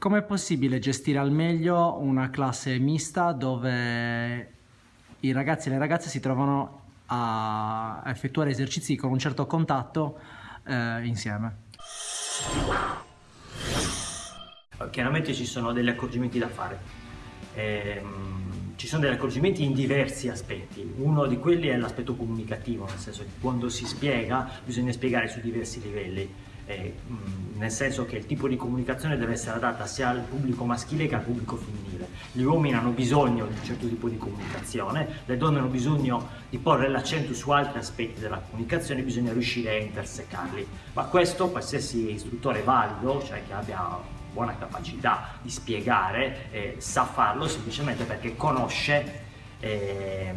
Com'è possibile gestire al meglio una classe mista dove i ragazzi e le ragazze si trovano a effettuare esercizi con un certo contatto eh, insieme? Chiaramente ci sono degli accorgimenti da fare. Ehm, ci sono degli accorgimenti in diversi aspetti. Uno di quelli è l'aspetto comunicativo, nel senso che quando si spiega bisogna spiegare su diversi livelli eh, nel senso che il tipo di comunicazione deve essere adatta sia al pubblico maschile che al pubblico femminile. Gli uomini hanno bisogno di un certo tipo di comunicazione, le donne hanno bisogno di porre l'accento su altri aspetti della comunicazione, bisogna riuscire a intersecarli. Ma questo qualsiasi istruttore valido, cioè che abbia buona capacità di spiegare, eh, sa farlo semplicemente perché conosce eh,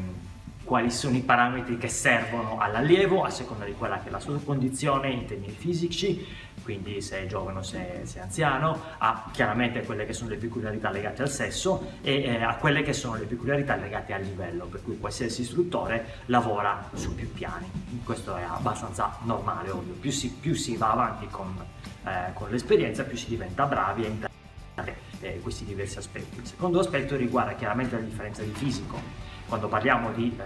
quali sono i parametri che servono all'allievo a seconda di quella che è la sua condizione in termini fisici, quindi se è giovane o se, se, è anziano, a chiaramente quelle che sono le peculiarità legate al sesso e eh, a quelle che sono le peculiarità legate al livello, per cui qualsiasi istruttore lavora su più piani. Questo è abbastanza normale, ovvio. Più si, più si va avanti con, eh, con l'esperienza, più si diventa bravi integrare eh, questi diversi aspetti. Il secondo aspetto riguarda chiaramente la differenza di fisico quando parliamo di eh,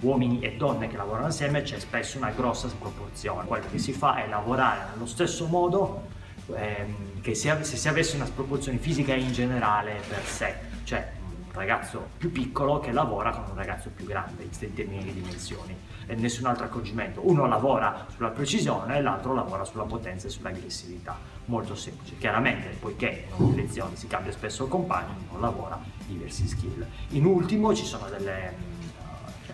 uomini e donne che lavorano assieme c'è spesso una grossa sproporzione. Quello che si fa è lavorare nello stesso modo ehm, che se, se si avesse una sproporzione fisica in generale per sé, cioè ragazzo più piccolo che lavora con un ragazzo più grande in termini di dimensioni e nessun altro accorgimento. Uno lavora sulla precisione e l'altro lavora sulla potenza e sull'aggressività. Molto semplice. Chiaramente, poiché in ogni lezione si cambia spesso compagno, uno lavora diversi skill. In ultimo ci sono delle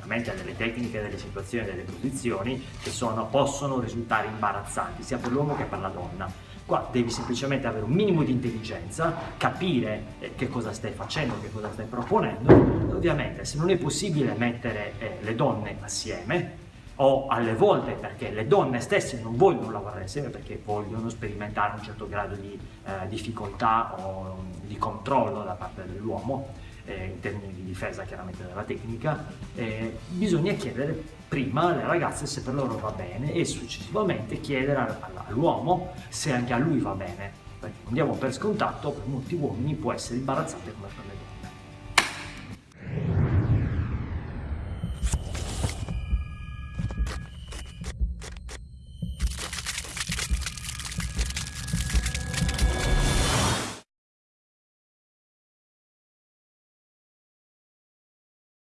chiaramente delle tecniche, delle situazioni, delle posizioni che sono, possono risultare imbarazzanti sia per l'uomo che per la donna Qua devi semplicemente avere un minimo di intelligenza, capire eh, che cosa stai facendo, che cosa stai proponendo. Ovviamente se non è possibile mettere eh, le donne assieme, o alle volte perché le donne stesse non vogliono lavorare assieme perché vogliono sperimentare un certo grado di eh, difficoltà o di controllo da parte dell'uomo, eh, in termini di difesa chiaramente della tecnica, eh, bisogna chiedere prima alle ragazze se per loro va bene e successivamente chiedere all'uomo se anche a lui va bene, perché non diamo per scontato per molti uomini può essere imbarazzante come per le donne.